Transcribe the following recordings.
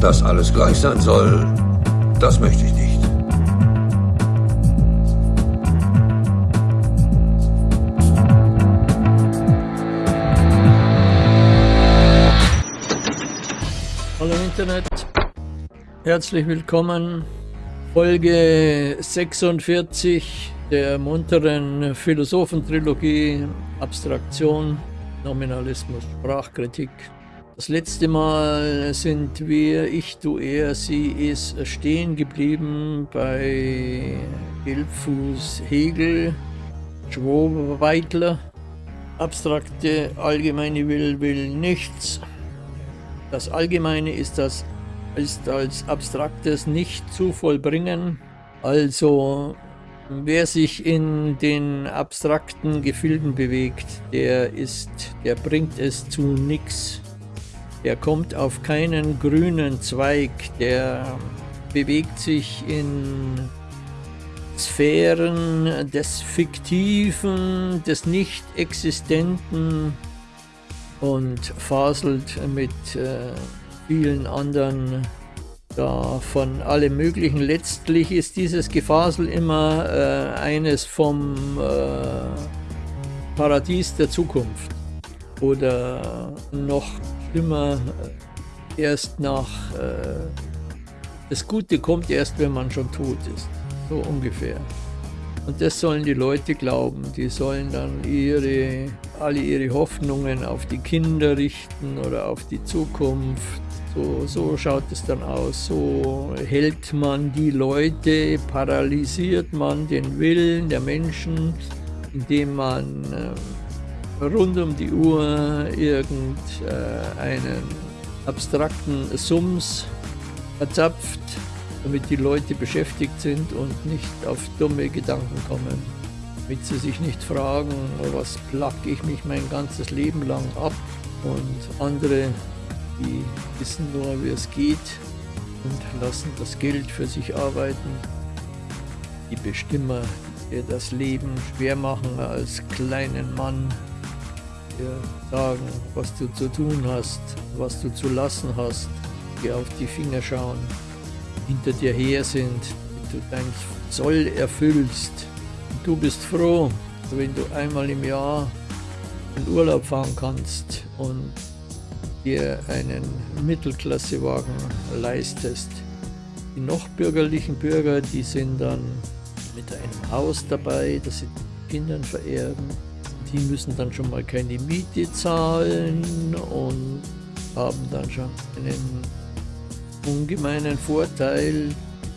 Dass alles gleich sein soll, das möchte ich nicht. Hallo Internet, herzlich willkommen. Folge 46 der munteren Philosophentrilogie Abstraktion, Nominalismus, Sprachkritik. Das letzte Mal sind wir, ich, du, er, sie, ist stehen geblieben bei Gelbfuß Hegel, Schwobeitler. Abstrakte allgemeine Will will nichts. Das Allgemeine ist, das, ist als Abstraktes nicht zu vollbringen. Also wer sich in den abstrakten Gefilden bewegt, der ist, der bringt es zu nichts. Der kommt auf keinen grünen Zweig, der bewegt sich in Sphären des Fiktiven, des Nicht-Existenten, und faselt mit äh, vielen anderen da von allem möglichen. Letztlich ist dieses Gefasel immer äh, eines vom äh, Paradies der Zukunft oder noch schlimmer äh, erst nach äh, das Gute kommt erst, wenn man schon tot ist, so ungefähr. Und das sollen die Leute glauben. Die sollen dann ihre, alle ihre Hoffnungen auf die Kinder richten oder auf die Zukunft. So, so schaut es dann aus. So hält man die Leute, paralysiert man den Willen der Menschen, indem man äh, rund um die Uhr irgendeinen äh, abstrakten Sums verzapft damit die Leute beschäftigt sind und nicht auf dumme Gedanken kommen, damit sie sich nicht fragen, was placke ich mich mein ganzes Leben lang ab und andere, die wissen nur, wie es geht und lassen das Geld für sich arbeiten. Die Bestimmer, die das Leben schwer machen als kleinen Mann, dir sagen, was du zu tun hast, was du zu lassen hast, dir auf die Finger schauen hinter dir her sind, du dein Zoll erfüllst. Und du bist froh, wenn du einmal im Jahr in Urlaub fahren kannst und dir einen Mittelklassewagen leistest. Die noch bürgerlichen Bürger, die sind dann mit einem Haus dabei, das sie Kindern vererben. Die müssen dann schon mal keine Miete zahlen und haben dann schon einen ungemeinen Vorteil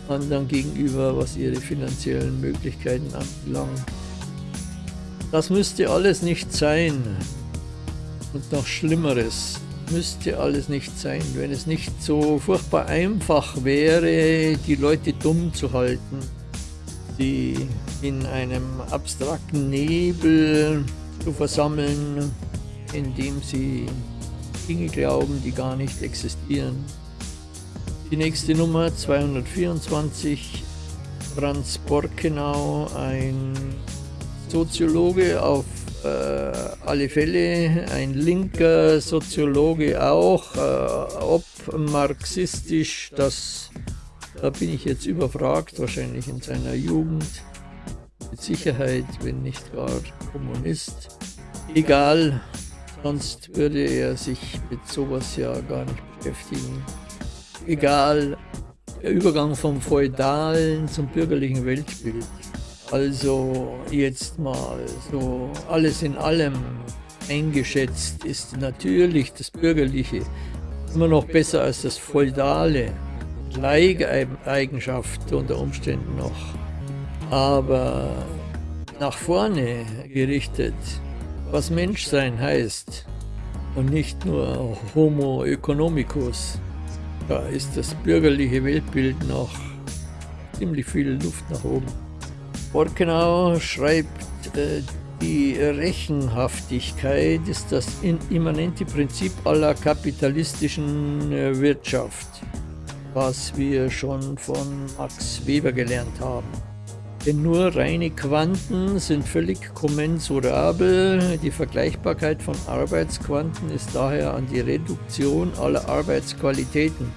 anderen gegenüber, was ihre finanziellen Möglichkeiten anbelangt. Das müsste alles nicht sein. Und noch Schlimmeres müsste alles nicht sein, wenn es nicht so furchtbar einfach wäre, die Leute dumm zu halten, sie in einem abstrakten Nebel zu versammeln, indem sie Dinge glauben, die gar nicht existieren. Die nächste Nummer 224, Franz Borkenau, ein Soziologe auf äh, alle Fälle, ein linker Soziologe auch, äh, ob marxistisch, das da bin ich jetzt überfragt, wahrscheinlich in seiner Jugend, mit Sicherheit, wenn nicht gar Kommunist. Egal, sonst würde er sich mit sowas ja gar nicht beschäftigen egal, der Übergang vom feudalen zum bürgerlichen Weltbild. Also jetzt mal so alles in allem eingeschätzt ist natürlich das Bürgerliche immer noch besser als das Feudale. Leigeigenschaft unter Umständen noch. Aber nach vorne gerichtet, was Menschsein heißt und nicht nur Homo economicus. Da ist das bürgerliche Weltbild noch ziemlich viel Luft nach oben. Borkenau schreibt, äh, die Rechenhaftigkeit ist das immanente Prinzip aller kapitalistischen äh, Wirtschaft, was wir schon von Max Weber gelernt haben. Denn nur reine Quanten sind völlig kommensurabel. Die Vergleichbarkeit von Arbeitsquanten ist daher an die Reduktion aller Arbeitsqualitäten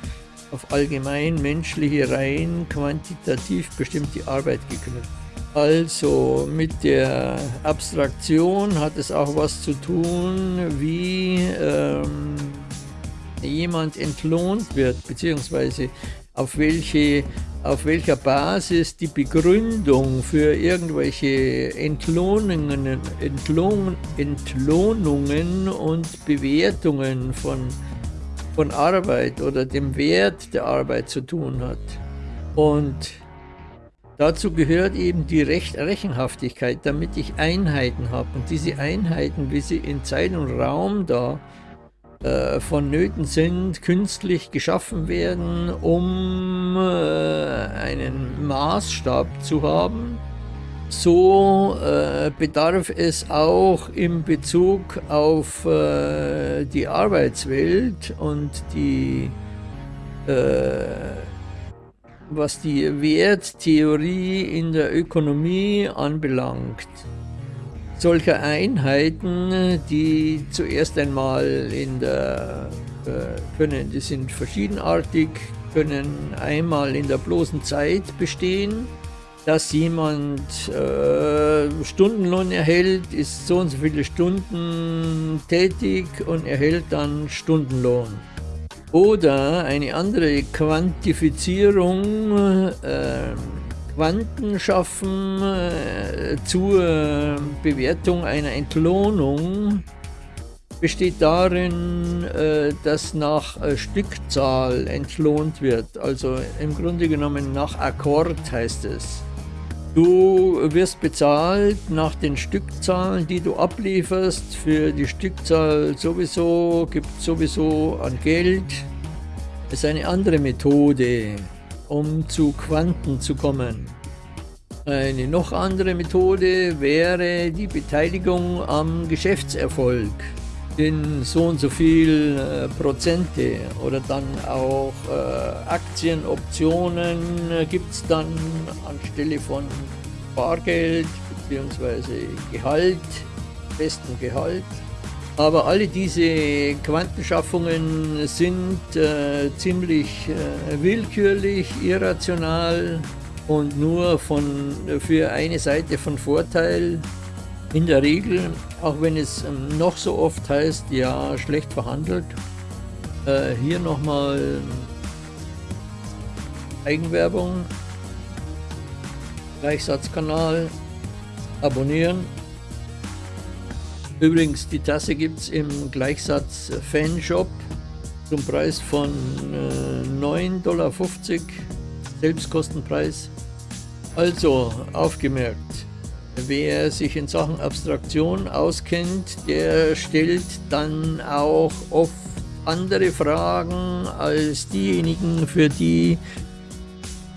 auf allgemein menschliche, rein quantitativ bestimmte Arbeit geknüpft. Also mit der Abstraktion hat es auch was zu tun, wie ähm, jemand entlohnt wird, beziehungsweise auf welche auf welcher Basis die Begründung für irgendwelche Entlohnungen, Entlohn, Entlohnungen und Bewertungen von, von Arbeit oder dem Wert der Arbeit zu tun hat. Und dazu gehört eben die Recht Rechenhaftigkeit, damit ich Einheiten habe. Und diese Einheiten, wie sie in Zeit und Raum da äh, vonnöten sind, künstlich geschaffen werden, um äh, einen Maßstab zu haben. So äh, bedarf es auch im Bezug auf äh, die Arbeitswelt und die, äh, was die Werttheorie in der Ökonomie anbelangt solcher Einheiten, die zuerst einmal in der äh, können, die sind verschiedenartig, können einmal in der bloßen Zeit bestehen, dass jemand äh, Stundenlohn erhält, ist so und so viele Stunden tätig und erhält dann Stundenlohn. Oder eine andere Quantifizierung äh, Quanten schaffen äh, zur Bewertung einer Entlohnung besteht darin, äh, dass nach äh, Stückzahl entlohnt wird. Also im Grunde genommen nach Akkord heißt es. Du wirst bezahlt nach den Stückzahlen, die du ablieferst. Für die Stückzahl sowieso gibt es sowieso an Geld. Das ist eine andere Methode um zu Quanten zu kommen. Eine noch andere Methode wäre die Beteiligung am Geschäftserfolg in so und so viel äh, Prozente oder dann auch äh, Aktienoptionen äh, gibt es dann anstelle von Bargeld bzw. Gehalt, festen Gehalt. Aber alle diese Quantenschaffungen sind äh, ziemlich äh, willkürlich, irrational und nur von, für eine Seite von Vorteil. In der Regel, auch wenn es ähm, noch so oft heißt, ja, schlecht verhandelt. Äh, hier nochmal Eigenwerbung, Gleichsatzkanal, abonnieren Übrigens, die Tasse gibt es im Gleichsatz Fanshop zum Preis von äh, 9,50 Dollar, Selbstkostenpreis. Also, aufgemerkt, wer sich in Sachen Abstraktion auskennt, der stellt dann auch oft andere Fragen als diejenigen, für die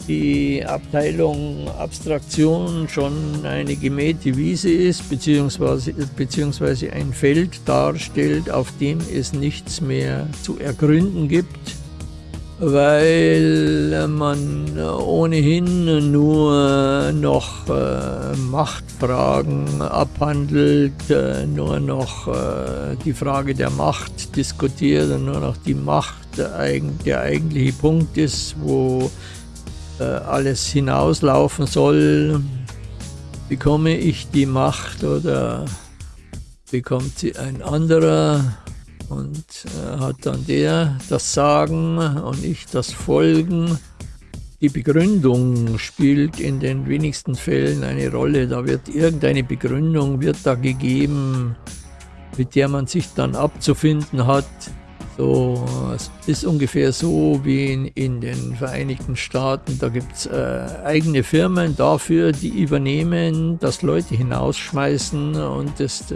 die Abteilung Abstraktion schon eine gemähte Wiese ist, beziehungsweise, beziehungsweise ein Feld darstellt, auf dem es nichts mehr zu ergründen gibt, weil man ohnehin nur noch äh, Machtfragen abhandelt, äh, nur noch äh, die Frage der Macht diskutiert und nur noch die Macht der eigentliche Punkt ist, wo äh, alles hinauslaufen soll, bekomme ich die Macht oder bekommt sie ein anderer und äh, hat dann der das Sagen und ich das Folgen. Die Begründung spielt in den wenigsten Fällen eine Rolle. Da wird irgendeine Begründung wird da gegeben, mit der man sich dann abzufinden hat. So, es ist ungefähr so wie in, in den Vereinigten Staaten. Da gibt es äh, eigene Firmen dafür, die übernehmen, dass Leute hinausschmeißen und das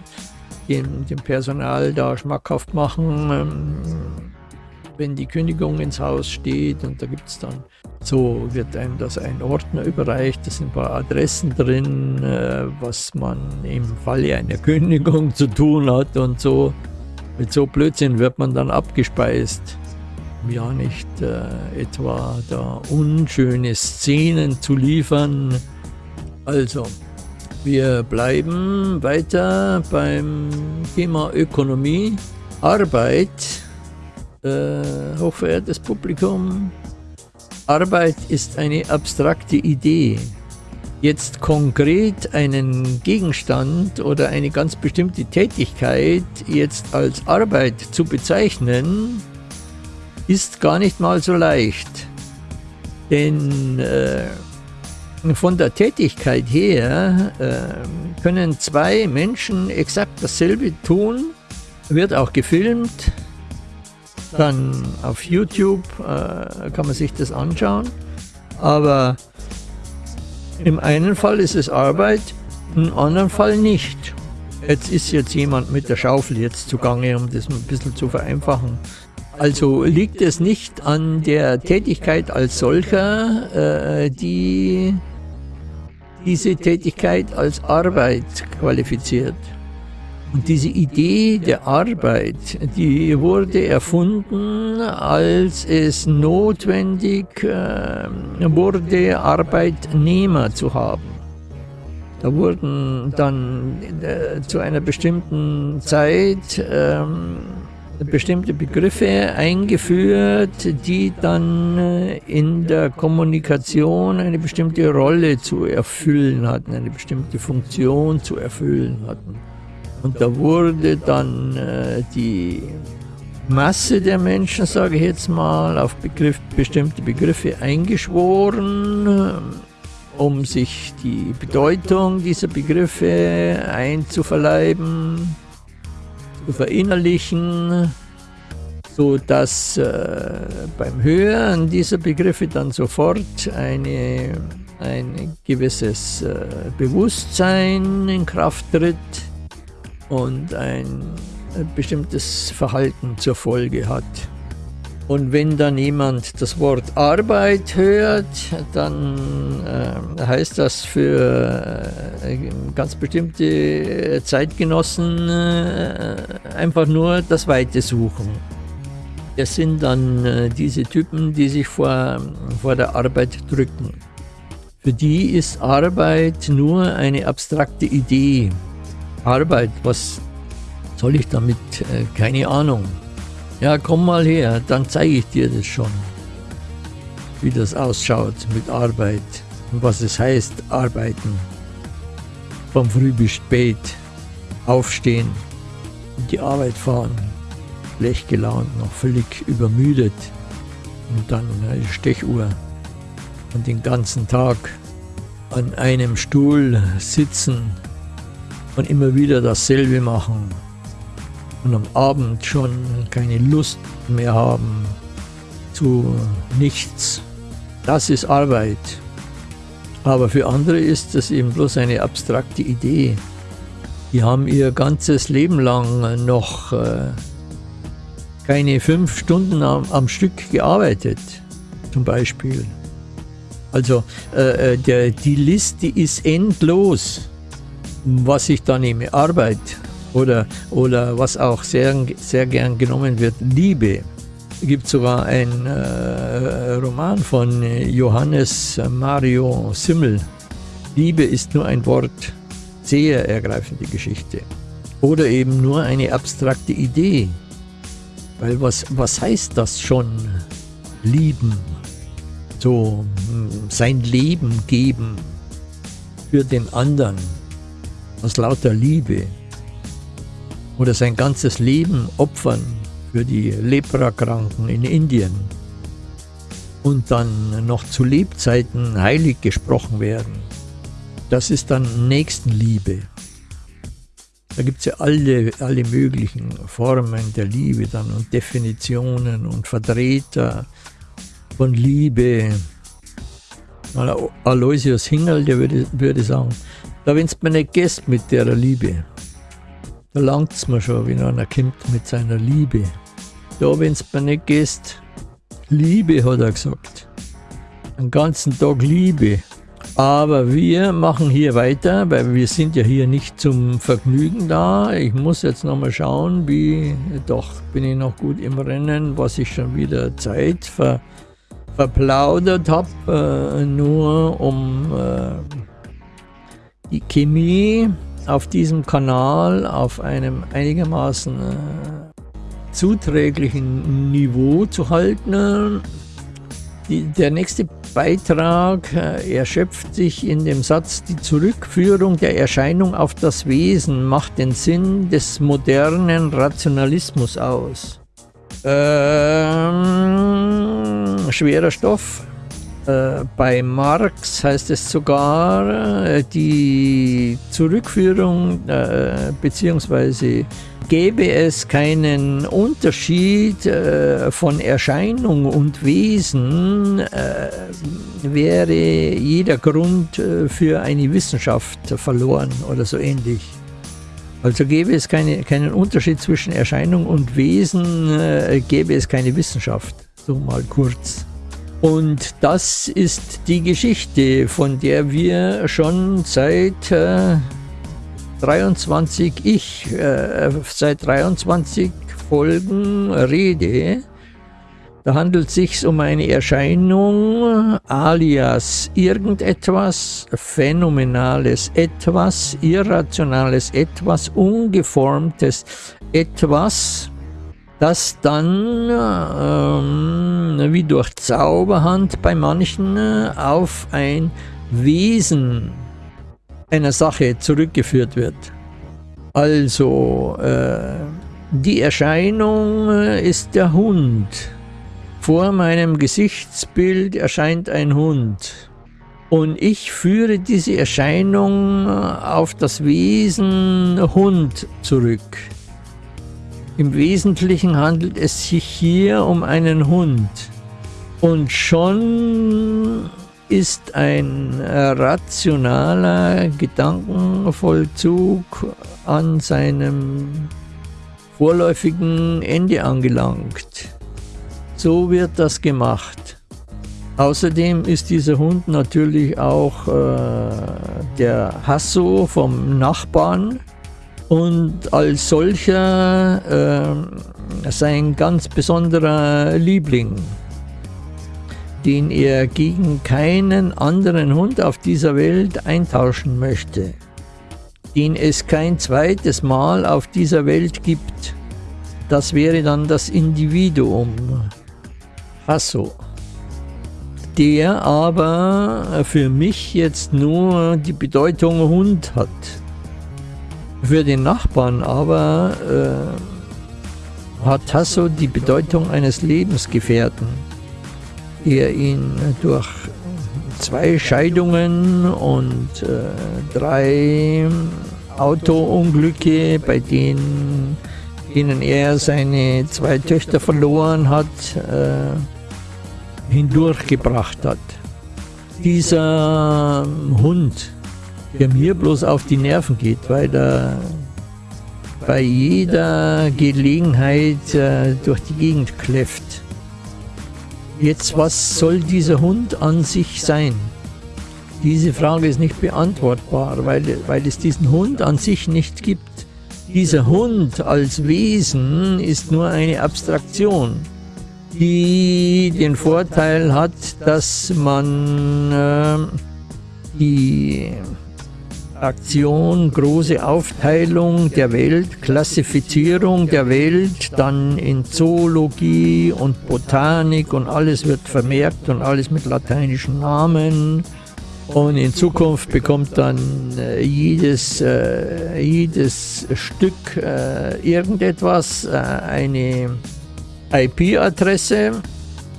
dem, dem Personal da schmackhaft machen, ähm, wenn die Kündigung ins Haus steht und da gibt es dann, so wird einem das ein Ordner überreicht, da sind ein paar Adressen drin, äh, was man im Falle einer Kündigung zu tun hat und so. Mit so Blödsinn wird man dann abgespeist. Ja, nicht äh, etwa da unschöne Szenen zu liefern. Also, wir bleiben weiter beim Thema Ökonomie. Arbeit äh, hochverehrtes Publikum, Arbeit ist eine abstrakte Idee. Jetzt konkret einen Gegenstand oder eine ganz bestimmte Tätigkeit jetzt als Arbeit zu bezeichnen, ist gar nicht mal so leicht. Denn äh, von der Tätigkeit her äh, können zwei Menschen exakt dasselbe tun, wird auch gefilmt, dann auf YouTube äh, kann man sich das anschauen, aber im einen Fall ist es Arbeit, im anderen Fall nicht. Jetzt ist jetzt jemand mit der Schaufel jetzt zugange, um das ein bisschen zu vereinfachen. Also liegt es nicht an der Tätigkeit als solcher, äh, die diese Tätigkeit als Arbeit qualifiziert. Und diese Idee der Arbeit, die wurde erfunden, als es notwendig äh, wurde, Arbeitnehmer zu haben. Da wurden dann äh, zu einer bestimmten Zeit ähm, bestimmte Begriffe eingeführt, die dann äh, in der Kommunikation eine bestimmte Rolle zu erfüllen hatten, eine bestimmte Funktion zu erfüllen hatten. Und da wurde dann äh, die Masse der Menschen, sage ich jetzt mal, auf Begriff, bestimmte Begriffe eingeschworen, um sich die Bedeutung dieser Begriffe einzuverleiben zu verinnerlichen, so dass äh, beim Hören dieser Begriffe dann sofort eine, ein gewisses äh, Bewusstsein in Kraft tritt und ein bestimmtes Verhalten zur Folge hat. Und wenn dann jemand das Wort Arbeit hört, dann äh, heißt das für äh, ganz bestimmte Zeitgenossen äh, einfach nur das Weite suchen. Das sind dann äh, diese Typen, die sich vor, vor der Arbeit drücken. Für die ist Arbeit nur eine abstrakte Idee. Arbeit, was soll ich damit? Äh, keine Ahnung. Ja, komm mal her, dann zeige ich dir das schon, wie das ausschaut mit Arbeit und was es heißt, arbeiten. Vom Früh bis spät, aufstehen, in die Arbeit fahren, schlecht gelaunt, noch völlig übermüdet und dann eine Stechuhr und den ganzen Tag an einem Stuhl sitzen und immer wieder dasselbe machen und am Abend schon keine Lust mehr haben zu nichts. Das ist Arbeit. Aber für andere ist das eben bloß eine abstrakte Idee. Die haben ihr ganzes Leben lang noch äh, keine fünf Stunden am, am, Stück gearbeitet, zum Beispiel. Also äh, äh der, die Liste ist endlos, was ich da nehme. Arbeit, oder, oder was auch sehr, sehr gern genommen wird, Liebe. Es gibt sogar einen äh, Roman von Johannes Mario Simmel. Liebe ist nur ein Wort, sehr ergreifende Geschichte. Oder eben nur eine abstrakte Idee. Weil was, was heißt das schon? Lieben. So hm, sein Leben geben für den anderen. Aus lauter Liebe oder sein ganzes Leben opfern für die Leprakranken in Indien und dann noch zu Lebzeiten heilig gesprochen werden. Das ist dann Nächstenliebe. Da gibt es ja alle, alle möglichen Formen der Liebe dann und Definitionen und Vertreter von Liebe. Aloysius Hingel, der würde, würde sagen, da wenn es mir nicht gehst mit der Liebe, da langt es mir schon, wenn einer kommt mit seiner Liebe. Da, wenn es mir nicht gehst, Liebe, hat er gesagt. Den ganzen Tag Liebe. Aber wir machen hier weiter, weil wir sind ja hier nicht zum Vergnügen da. Ich muss jetzt nochmal schauen, wie, doch bin ich noch gut im Rennen, was ich schon wieder Zeit ver, verplaudert habe, äh, nur um äh, die Chemie auf diesem Kanal auf einem einigermaßen äh, zuträglichen Niveau zu halten. Die, der nächste Beitrag äh, erschöpft sich in dem Satz, die Zurückführung der Erscheinung auf das Wesen macht den Sinn des modernen Rationalismus aus. Ähm, schwerer Stoff. Äh, bei Marx heißt es sogar, äh, die Zurückführung äh, bzw gäbe es keinen Unterschied äh, von Erscheinung und Wesen, wäre jeder Grund für eine Wissenschaft verloren oder so ähnlich. Also gäbe es keine, keinen Unterschied zwischen Erscheinung und Wesen, gäbe es keine Wissenschaft, so mal kurz. Und das ist die Geschichte, von der wir schon seit äh, 23 ich äh, seit 23 Folgen rede, da handelt es sich um eine Erscheinung alias irgendetwas, phänomenales etwas, irrationales etwas, ungeformtes etwas, das dann ähm, wie durch Zauberhand bei manchen auf ein Wesen einer Sache zurückgeführt wird. Also, äh, die Erscheinung äh, ist der Hund. Vor meinem Gesichtsbild erscheint ein Hund. Und ich führe diese Erscheinung äh, auf das Wesen Hund zurück. Im Wesentlichen handelt es sich hier um einen Hund. Und schon ist ein rationaler Gedankenvollzug an seinem vorläufigen Ende angelangt. So wird das gemacht. Außerdem ist dieser Hund natürlich auch äh, der Hasso vom Nachbarn und als solcher äh, sein ganz besonderer Liebling den er gegen keinen anderen Hund auf dieser Welt eintauschen möchte, den es kein zweites Mal auf dieser Welt gibt. Das wäre dann das Individuum, Hasso, der aber für mich jetzt nur die Bedeutung Hund hat. Für den Nachbarn aber äh, hat Hasso die Bedeutung eines Lebensgefährten der ihn durch zwei Scheidungen und äh, drei Autounglücke, bei denen, denen er seine zwei Töchter verloren hat, äh, hindurchgebracht hat. Dieser Hund, der mir bloß auf die Nerven geht, weil er bei jeder Gelegenheit äh, durch die Gegend kläfft. Jetzt, was soll dieser Hund an sich sein? Diese Frage ist nicht beantwortbar, weil, weil es diesen Hund an sich nicht gibt. Dieser Hund als Wesen ist nur eine Abstraktion, die den Vorteil hat, dass man äh, die Aktion, große Aufteilung der Welt, Klassifizierung der Welt, dann in Zoologie und Botanik und alles wird vermerkt und alles mit lateinischen Namen. Und in Zukunft bekommt dann äh, jedes, äh, jedes Stück äh, irgendetwas äh, eine IP-Adresse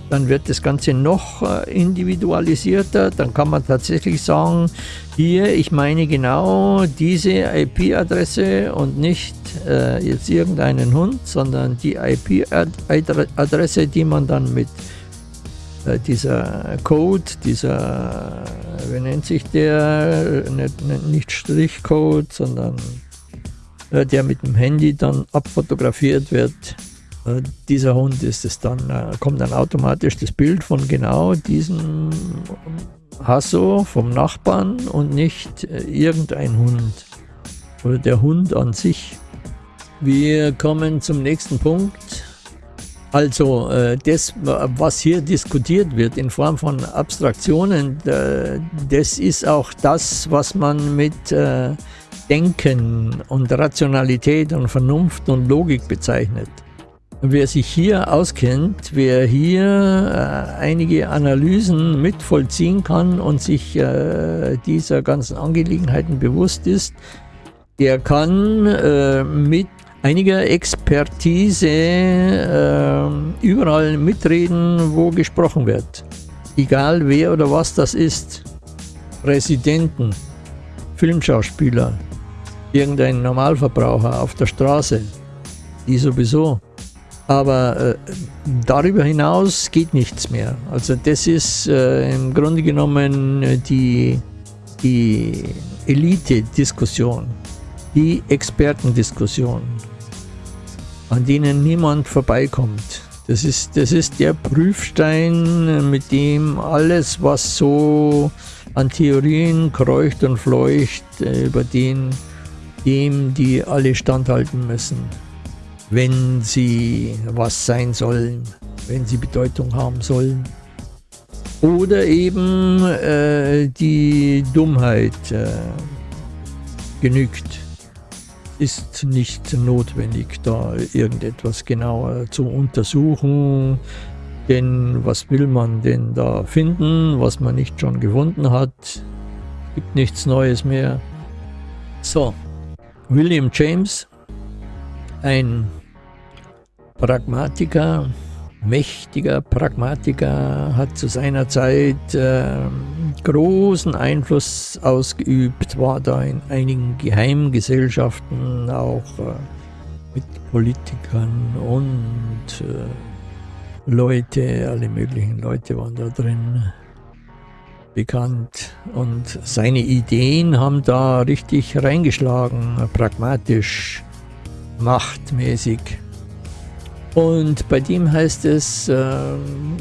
dann wird das Ganze noch äh, individualisierter. Dann kann man tatsächlich sagen, hier, ich meine genau diese IP-Adresse und nicht äh, jetzt irgendeinen Hund, sondern die IP-Adresse, die man dann mit äh, dieser Code, dieser, wie nennt sich der, nicht, nicht Strichcode, sondern äh, der mit dem Handy dann abfotografiert wird, äh, dieser Hund ist es dann, äh, kommt dann automatisch das Bild von genau diesem Hasso vom Nachbarn und nicht äh, irgendein Hund oder der Hund an sich. Wir kommen zum nächsten Punkt. Also das, was hier diskutiert wird in Form von Abstraktionen, das ist auch das, was man mit Denken und Rationalität und Vernunft und Logik bezeichnet. Wer sich hier auskennt, wer hier äh, einige Analysen mitvollziehen kann und sich äh, dieser ganzen Angelegenheiten bewusst ist, der kann äh, mit einiger Expertise äh, überall mitreden, wo gesprochen wird. Egal wer oder was das ist. Präsidenten, Filmschauspieler, irgendein Normalverbraucher auf der Straße, die sowieso. Aber äh, darüber hinaus geht nichts mehr. Also das ist äh, im Grunde genommen die, die Elite-Diskussion, die Expertendiskussion an denen niemand vorbeikommt. Das ist, das ist der Prüfstein, mit dem alles, was so an Theorien kreucht und fleucht, äh, über den dem die alle standhalten müssen, wenn sie was sein sollen, wenn sie Bedeutung haben sollen. Oder eben äh, die Dummheit äh, genügt ist nicht notwendig, da irgendetwas genauer zu untersuchen. Denn was will man denn da finden, was man nicht schon gefunden hat? Gibt nichts Neues mehr. So, William James, ein Pragmatiker, mächtiger Pragmatiker, hat zu seiner Zeit äh, großen Einfluss ausgeübt, war da in einigen Geheimgesellschaften auch äh, mit Politikern und äh, Leute, alle möglichen Leute waren da drin bekannt und seine Ideen haben da richtig reingeschlagen, pragmatisch, machtmäßig. Und bei dem heißt es, äh,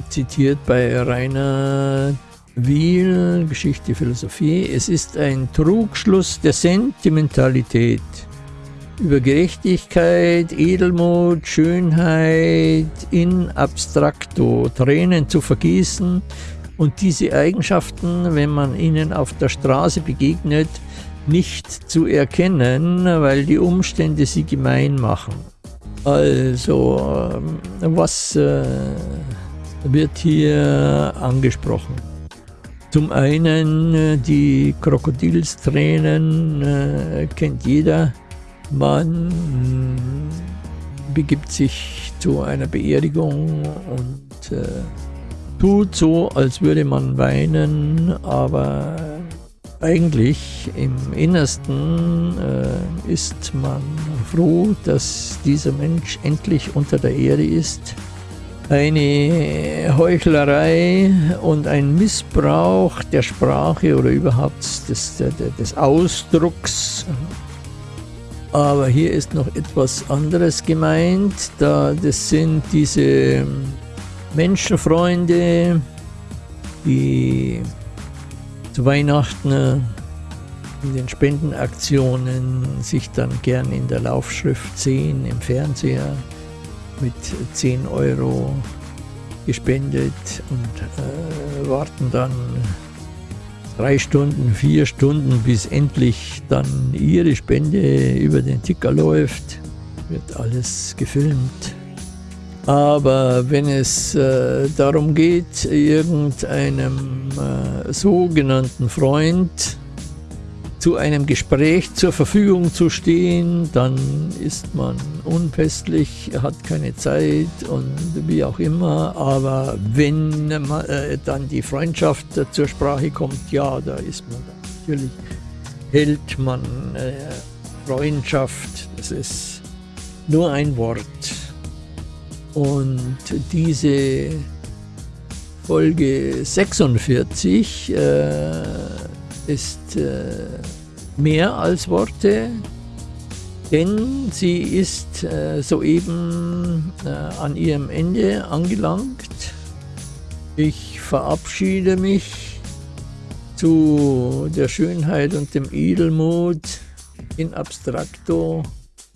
zitiert bei Rainer Wiel, Geschichte, Philosophie, es ist ein Trugschluss der Sentimentalität über Gerechtigkeit, Edelmut, Schönheit in abstrakto, Tränen zu vergießen und diese Eigenschaften, wenn man ihnen auf der Straße begegnet, nicht zu erkennen, weil die Umstände sie gemein machen. Also, ähm, was äh, wird hier angesprochen? Zum einen äh, die Krokodilstränen äh, kennt jeder. Man begibt sich zu einer Beerdigung und äh, tut so, als würde man weinen, aber eigentlich im Innersten äh, ist man froh, dass dieser Mensch endlich unter der Erde ist. Eine Heuchlerei und ein Missbrauch der Sprache oder überhaupt des, des Ausdrucks. Aber hier ist noch etwas anderes gemeint. Da, das sind diese Menschenfreunde, die zu Weihnachten äh, in den Spendenaktionen sich dann gern in der Laufschrift sehen, im Fernseher mit 10 Euro gespendet und äh, warten dann drei Stunden, vier Stunden, bis endlich dann ihre Spende über den Ticker läuft. Wird alles gefilmt. Aber wenn es äh, darum geht, irgendeinem äh, sogenannten Freund zu einem Gespräch zur Verfügung zu stehen, dann ist man unfestlich, hat keine Zeit und wie auch immer. Aber wenn äh, dann die Freundschaft zur Sprache kommt, ja, da ist man natürlich, hält man äh, Freundschaft, das ist nur ein Wort. Und diese Folge 46 äh, ist äh, mehr als Worte, denn sie ist äh, soeben äh, an ihrem Ende angelangt. Ich verabschiede mich zu der Schönheit und dem Edelmut in Abstrakto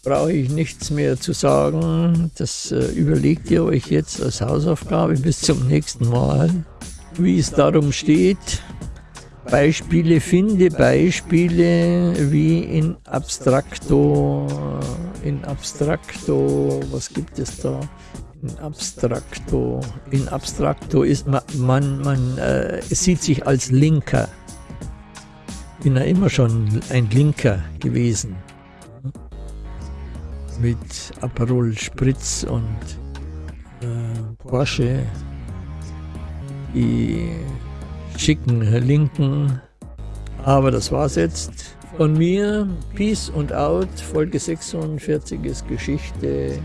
brauche ich nichts mehr zu sagen. Das äh, überlegt ihr euch jetzt als Hausaufgabe bis zum nächsten Mal, wie es darum steht. Beispiele, finde Beispiele, wie in Abstrakto in Abstrakto, was gibt es da? In Abstrakto, in Abstrakto ist man, man, man äh, sieht sich als Linker. Bin ja immer schon ein Linker gewesen. Mit Aperol Spritz und äh, Porsche. Die schicken Linken. Aber das war's jetzt. Von mir, Peace und Out, Folge 46 ist Geschichte.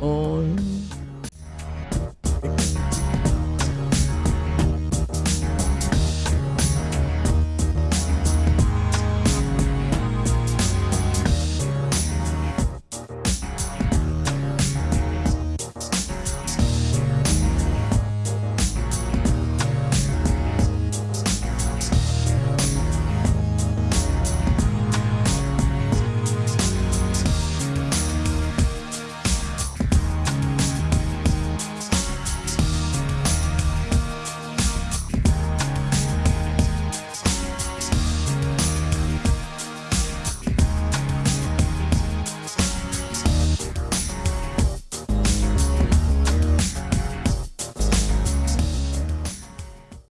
Und